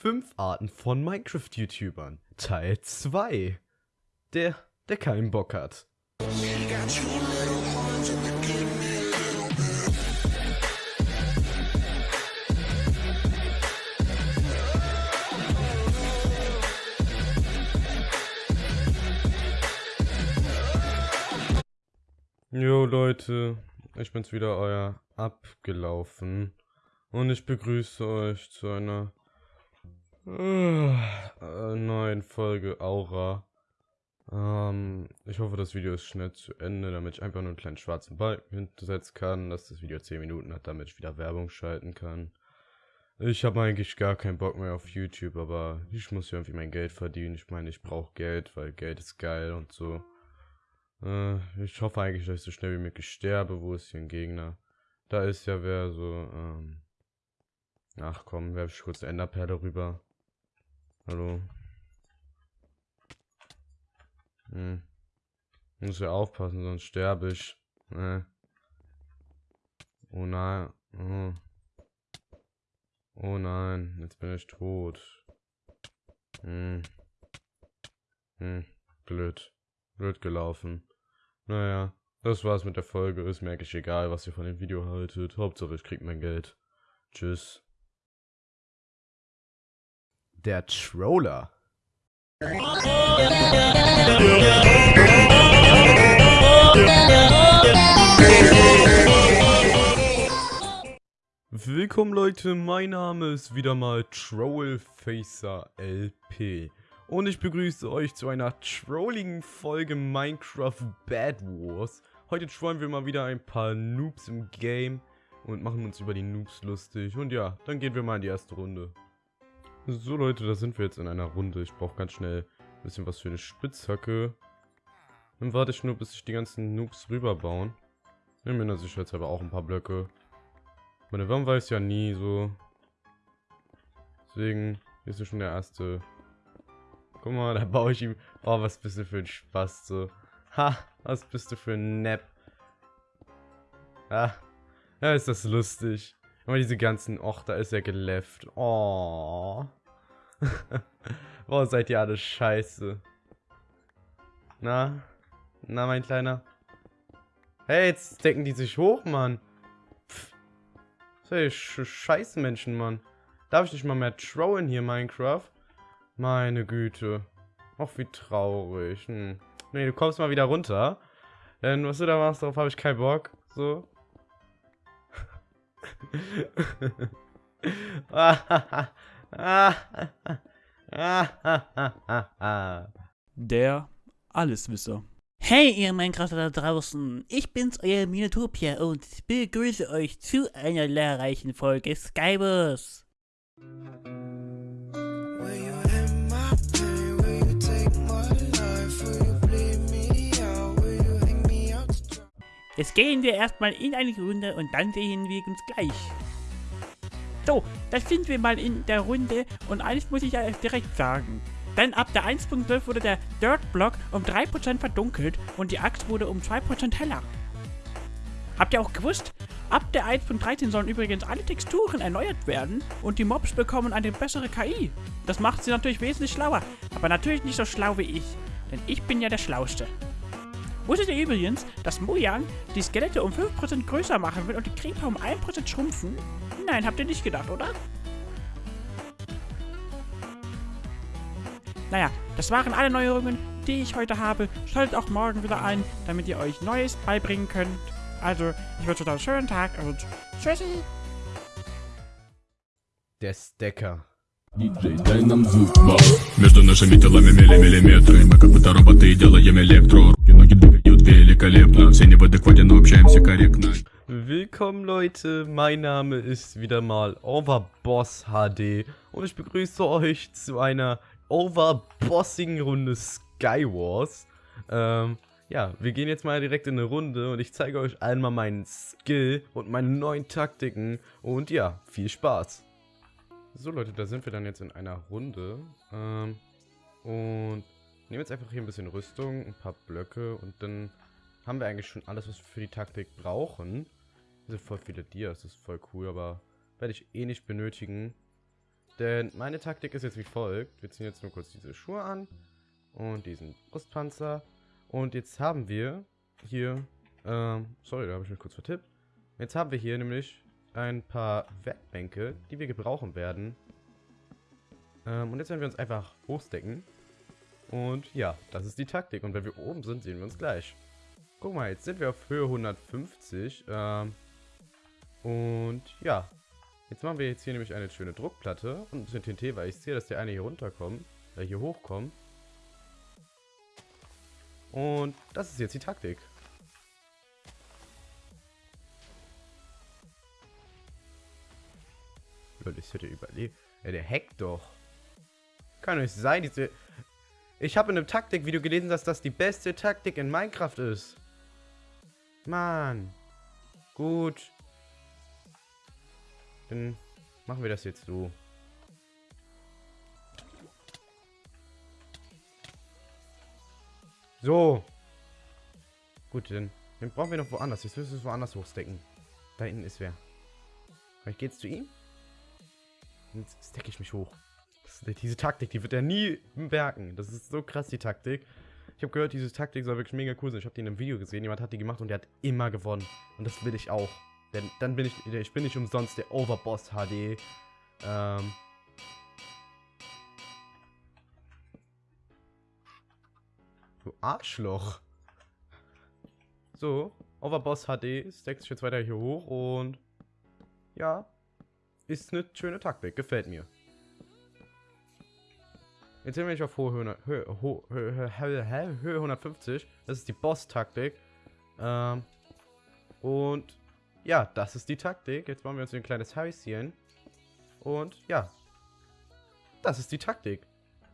Fünf Arten von Minecraft-YouTubern. Teil 2. Der, der keinen Bock hat. Jo Leute, ich bin's wieder, euer Abgelaufen. Und ich begrüße euch zu einer äh, neuen Folge Aura. Ähm, ich hoffe, das Video ist schnell zu Ende, damit ich einfach nur einen kleinen schwarzen Balken hintersetzen kann, dass das Video 10 Minuten hat, damit ich wieder Werbung schalten kann. Ich habe eigentlich gar keinen Bock mehr auf YouTube, aber ich muss irgendwie mein Geld verdienen. Ich meine, ich brauche Geld, weil Geld ist geil und so. Äh, ich hoffe eigentlich, dass ich so schnell wie möglich sterbe. Wo ist hier ein Gegner? Da ist ja wer so, ähm... Ach komm, werfe ich kurz Enderperle rüber. Hallo. Hm. Muss ja aufpassen, sonst sterbe ich. Ne. Oh nein. Oh. oh nein, jetzt bin ich tot. Hm. Hm. Blöd. Blöd gelaufen. Naja, das war's mit der Folge. Ist mir eigentlich egal, was ihr von dem Video haltet. Hauptsache ich krieg mein Geld. Tschüss. Der Troller. Willkommen Leute, mein Name ist wieder mal Trollfacer LP und ich begrüße euch zu einer trolligen Folge Minecraft Bad Wars. Heute trollen wir mal wieder ein paar Noobs im Game und machen uns über die Noobs lustig und ja, dann gehen wir mal in die erste Runde. So Leute, da sind wir jetzt in einer Runde. Ich brauche ganz schnell ein bisschen was für eine Spitzhacke. Dann warte ich nur, bis sich die ganzen Noobs rüberbauen. Nehmen wir natürlich jetzt aber auch ein paar Blöcke. Meine Wärme weiß ja nie so. Deswegen hier ist ja schon der erste. Guck mal, da baue ich ihm. Oh, was bist du für ein Spaß so. Ha, was bist du für ein Nap. Ah, ja, ist das lustig. Aber diese ganzen, och, da ist er gelefft. Oh. Boah, seid ihr alle scheiße. Na? Na, mein Kleiner? Hey, jetzt decken die sich hoch, Mann. Pff. Hey, sch scheiße Menschen, Mann. Darf ich nicht mal mehr trollen hier, Minecraft? Meine Güte. Och, wie traurig. Hm. Nee, du kommst mal wieder runter. Denn was du da machst, darauf habe ich keinen Bock. So. Der Alleswisser. Hey, ihr Minecrafter da draußen, ich bin's, euer Minotopia und begrüße euch zu einer lehrreichen Folge Skywars. Jetzt gehen wir erstmal in eine Runde und dann sehen wir uns gleich. So, da sind wir mal in der Runde und eines muss ich ja direkt sagen. Denn ab der 1.12 wurde der Dirt Block um 3% verdunkelt und die Axt wurde um 2% heller. Habt ihr auch gewusst? Ab der 1.13 sollen übrigens alle Texturen erneuert werden und die Mobs bekommen eine bessere KI. Das macht sie natürlich wesentlich schlauer, aber natürlich nicht so schlau wie ich, denn ich bin ja der Schlauste. Wusstet ihr übrigens, dass Mojang die Skelette um 5% größer machen will und die Creeper um 1% schrumpfen? Nein, habt ihr nicht gedacht, oder? Naja, das waren alle Neuerungen, die ich heute habe. Schaltet auch morgen wieder ein, damit ihr euch Neues beibringen könnt. Also, ich wünsche euch einen schönen Tag und tschüssi! Der Stacker. Диджей, дай нам звук, вау Между нашими телами миллиметры Мы как будто роботы делаем электро Руки, ноги двигают великолепно Все не в адеквате, но общаемся корректно Willkommen Leute, mein Name ist wieder mal Overboss HD und ich begrüße euch zu einer overbossigen Runde Skywars. Ähm, ja, wir gehen jetzt mal direkt in eine Runde und ich zeige euch einmal meinen Skill und meine neuen Taktiken und ja, viel Spaß. So Leute, da sind wir dann jetzt in einer Runde. Ähm, und nehmen jetzt einfach hier ein bisschen Rüstung, ein paar Blöcke und dann haben wir eigentlich schon alles, was wir für die Taktik brauchen. Hier sind voll viele Dias, das ist voll cool, aber werde ich eh nicht benötigen. Denn meine Taktik ist jetzt wie folgt. Wir ziehen jetzt nur kurz diese Schuhe an und diesen Brustpanzer. Und jetzt haben wir hier, ähm, sorry, da habe ich mich kurz vertippt. Jetzt haben wir hier nämlich ein paar Werkbänke, die wir gebrauchen werden. Ähm, und jetzt werden wir uns einfach hochstecken. Und ja, das ist die Taktik. Und wenn wir oben sind, sehen wir uns gleich. Guck mal, jetzt sind wir auf Höhe 150. Ähm, und ja, jetzt machen wir jetzt hier nämlich eine schöne Druckplatte und ein bisschen TNT, weil ich sehe, dass der eine hier runterkommt, äh, hier hochkommt. Und das ist jetzt die Taktik. Leute, ich hätte überlebt. Ja, der hackt doch. Kann nicht sein, diese... Ich habe in einem Taktikvideo gelesen, dass das die beste Taktik in Minecraft ist. Mann. Gut. Dann machen wir das jetzt so. So. Gut, dann, dann brauchen wir noch woanders. Jetzt müssen wir es woanders hochstecken. Da hinten ist wer. Vielleicht geht's zu ihm? Jetzt stecke ich mich hoch. Diese Taktik, die wird er nie merken. Das ist so krass, die Taktik. Ich habe gehört, diese Taktik soll wirklich mega cool sein. Ich habe die in einem Video gesehen. Jemand hat die gemacht und der hat immer gewonnen. Und das will ich auch. Denn dann bin ich, ich bin nicht umsonst der Overboss HD. Ähm. Du Arschloch. So, Overboss HD stackt sich jetzt weiter hier hoch und ja, ist eine schöne Taktik, gefällt mir. Jetzt sind wir nicht auf hohe Höhe, Höhe, Höhe, Höhe 150. Das ist die Boss-Taktik. Ähm, und ja, das ist die Taktik. Jetzt bauen wir uns ein kleines Häuschen. Und ja, das ist die Taktik.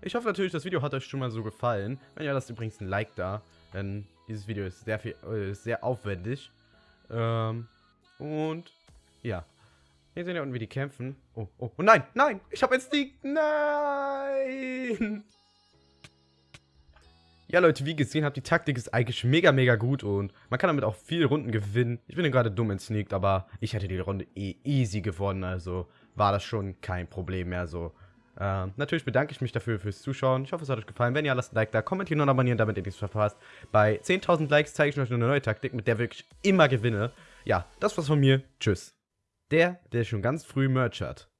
Ich hoffe natürlich, das Video hat euch schon mal so gefallen. Wenn ja, lasst übrigens ein Like da. Denn dieses Video ist sehr, viel, äh, sehr aufwendig. Ähm, und ja. Hier sehen wir unten, wie die kämpfen. Oh, oh, oh nein, nein, ich habe die... Nein! Ja, Leute, wie gesehen habt, die Taktik ist eigentlich mega, mega gut und man kann damit auch viele Runden gewinnen. Ich bin gerade dumm entsneakt, aber ich hätte die Runde eh easy gewonnen, also war das schon kein Problem mehr so. Ähm, natürlich bedanke ich mich dafür fürs Zuschauen. Ich hoffe, es hat euch gefallen. Wenn ja, lasst ein Like da, kommentieren und abonnieren, damit ihr nichts verpasst. Bei 10.000 Likes zeige ich euch eine neue Taktik, mit der ich immer gewinne. Ja, das war's von mir. Tschüss. Der, der schon ganz früh Merch hat.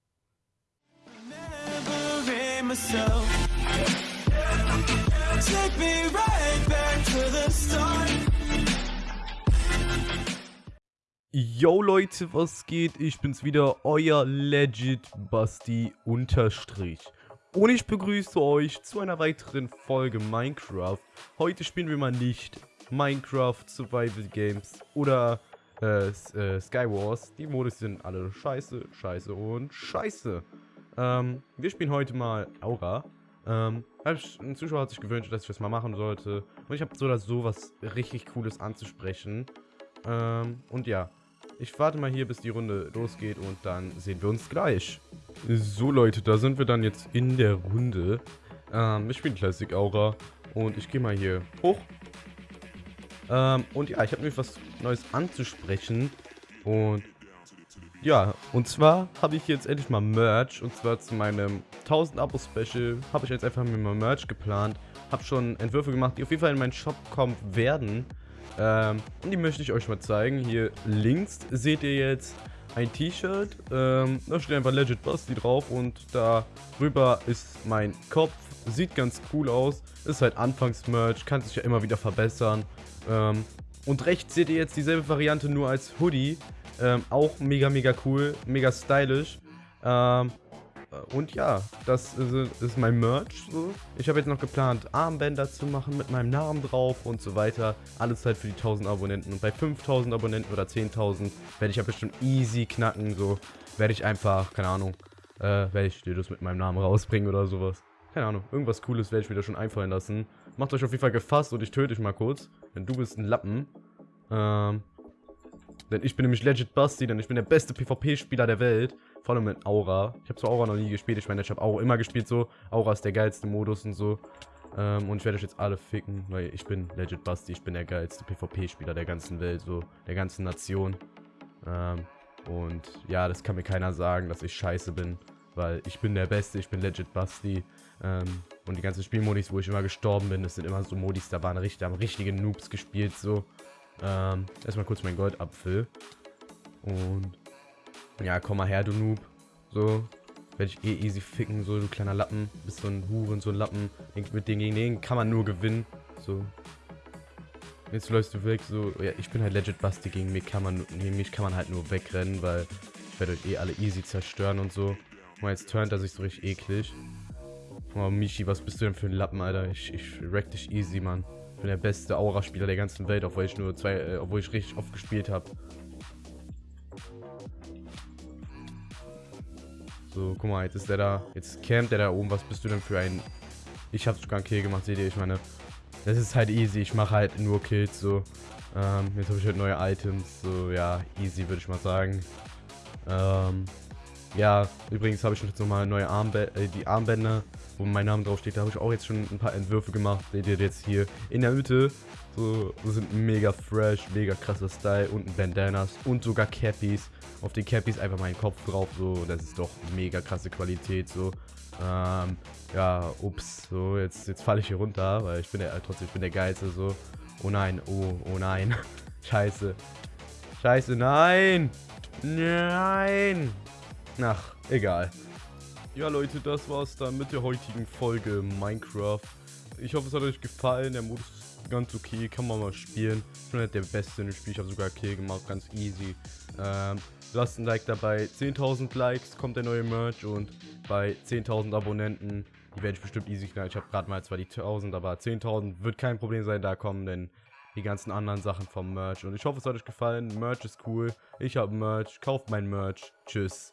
Yo Leute, was geht? Ich bin's wieder, euer Legit Basti Unterstrich. Und ich begrüße euch zu einer weiteren Folge Minecraft. Heute spielen wir mal nicht Minecraft Survival Games oder äh, äh, Skywars. Die Modus sind alle scheiße, scheiße und scheiße. Ähm, wir spielen heute mal Aura. Ähm, ein Zuschauer hat sich gewünscht, dass ich das mal machen sollte. Und ich habe so oder so was richtig Cooles anzusprechen. Ähm, und ja, ich warte mal hier, bis die Runde losgeht und dann sehen wir uns gleich. So Leute, da sind wir dann jetzt in der Runde. Ähm, ich spiele Classic Aura und ich gehe mal hier hoch ähm, und ja, ich habe nämlich was Neues anzusprechen. Und ja, und zwar habe ich jetzt endlich mal Merch. Und zwar zu meinem 1000 Abo-Special habe ich jetzt einfach mir mal Merch geplant. Habe schon Entwürfe gemacht, die auf jeden Fall in meinen Shop kommen werden. Ähm, und die möchte ich euch mal zeigen. Hier links seht ihr jetzt ein T-Shirt. Ähm, da steht einfach Legit Basti drauf und darüber ist mein Kopf. Sieht ganz cool aus. Ist halt Anfangs-Merch, kann sich ja immer wieder verbessern. Ähm, und rechts seht ihr jetzt dieselbe Variante nur als Hoodie. Ähm, auch mega, mega cool, mega stylisch. Ähm, und ja, das ist, ist mein Merch. So. Ich habe jetzt noch geplant, Armbänder zu machen mit meinem Namen drauf und so weiter. Alles halt für die 1000 Abonnenten. Und bei 5000 Abonnenten oder 10.000 werde ich ja bestimmt easy knacken. So werde ich einfach, keine Ahnung, äh, werde ich dir das mit meinem Namen rausbringen oder sowas. Keine Ahnung, irgendwas Cooles werde ich wieder schon einfallen lassen. Macht euch auf jeden Fall gefasst und ich töte dich mal kurz. Denn du bist ein Lappen. Ähm, denn ich bin nämlich Legit Basti, denn ich bin der beste PvP-Spieler der Welt. Vor allem mit Aura. Ich habe zwar Aura noch nie gespielt, ich meine, ich habe Aura immer gespielt so. Aura ist der geilste Modus und so. Ähm, und ich werde euch jetzt alle ficken, weil ich bin legit Basti, ich bin der geilste PvP-Spieler der ganzen Welt, so der ganzen Nation. Ähm, und ja, das kann mir keiner sagen, dass ich scheiße bin, weil ich bin der Beste, ich bin legit Basti. Ähm, und die ganzen Spielmodis, wo ich immer gestorben bin, das sind immer so Modis, da waren richtig, haben richtige Noobs gespielt, so. Ähm, erstmal kurz mein Goldapfel. Und ja, komm mal her, du Noob. So, werde ich eh easy ficken, so du kleiner Lappen. Bist so ein Huren, so ein Lappen. Mit denen gegen den kann man nur gewinnen. So. Jetzt läufst du weg, so. Ja, ich bin halt legit Basti, gegen mich kann man, gegen mich kann man halt nur wegrennen, weil ich werde euch eh alle easy zerstören und so. Und jetzt turnt er sich so richtig eklig. Oh, Michi, was bist du denn für ein Lappen, Alter? Ich, ich wreck dich easy, Mann. Ich bin der beste Aura-Spieler der ganzen Welt, obwohl ich nur zwei, äh, obwohl ich richtig oft gespielt habe. So, guck mal, jetzt ist der da. Jetzt campt der da oben. Was bist du denn für ein... Ich habe sogar einen Kill gemacht, seht ihr? Ich meine, das ist halt easy. Ich mache halt nur Kills, so. Ähm, jetzt habe ich halt neue Items. So, ja, easy, würde ich mal sagen. Ähm, ja, übrigens habe ich jetzt nochmal neue Armbänder, äh, die Armbänder, wo mein Name drauf steht. Da habe ich auch jetzt schon ein paar Entwürfe gemacht. Seht ihr jetzt hier in der Hütte. So, sind mega fresh, mega krasser Style. Unten Bandanas und sogar Cappies auf den Cappies einfach meinen Kopf drauf, so, das ist doch mega krasse Qualität, so, ähm, ja, ups, so, jetzt, jetzt falle ich hier runter, weil ich bin der, trotzdem, ich bin der Geilste, so, oh nein, oh, oh nein, scheiße, scheiße, nein, nein, ach, egal. Ja Leute, das war's dann mit der heutigen Folge Minecraft. Ich hoffe, es hat euch gefallen. Der Modus ist ganz okay, kann man mal spielen. Ich bin nicht der Beste in dem Spiel, ich habe sogar Kill gemacht, ganz easy. Ähm, lasst ein Like dabei. 10.000 Likes kommt der neue Merch und bei 10.000 Abonnenten, die werde ich bestimmt easy knallen. Ich habe gerade mal zwar die 1.000, aber 10.000 wird kein Problem sein, da kommen denn die ganzen anderen Sachen vom Merch. Und ich hoffe, es hat euch gefallen. Merch ist cool. Ich habe Merch. Kauft mein Merch. Tschüss.